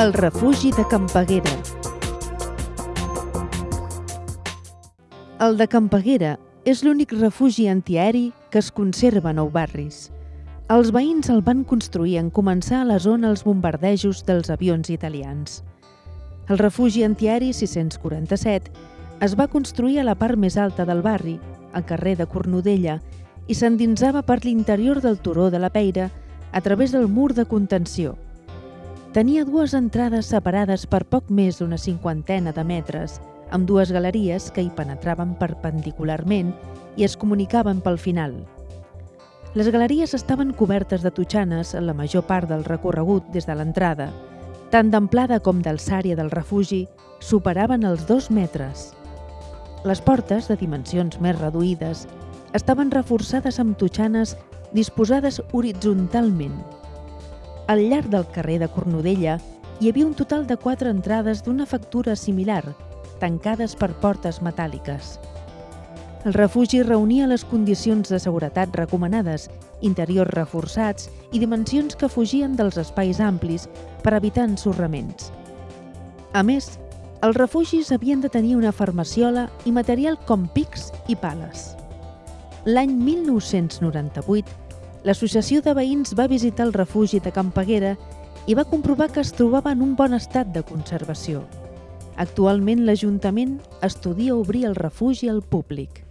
El refugi de Campaguera. El de Campaguera és l'únic refugi antiaeri que es conserva a Nou Barris. Els veïns el van construir en començar a la zona els bombardejos dels avions italians. El refugi antiaeri 647 es va construir a la part més alta del barri, al carrer de Cornudella, i s'endinsava per l'interior del turó de la Peira a través del mur de contenció. Tenia dues entrades separades per poc més d'una cinquantena de metres, amb dues galeries que hi penetraven perpendicularment i es comunicaven pel final. Les galeries estaven cobertes de totxanes en la major part del recorregut des de l'entrada. Tant d'amplada com d'alçària del refugi superaven els dos metres. Les portes, de dimensions més reduïdes, estaven reforçades amb totxanes disposades horitzontalment. Al llarg del carrer de Cornudella hi havia un total de quatre entrades d'una factura similar, tancades per portes metàl·liques. El refugi reunia les condicions de seguretat recomanades, interiors reforçats i dimensions que fugien dels espais amplis per evitar ensorraments. A més, els refugis havien de tenir una farmaciola i material com pics i pales. L'any 1998, l'associació de veïns va visitar el refugi de Campaguera i va comprovar que es trobava en un bon estat de conservació. Actualment l'Ajuntament estudia obrir el refugi al públic.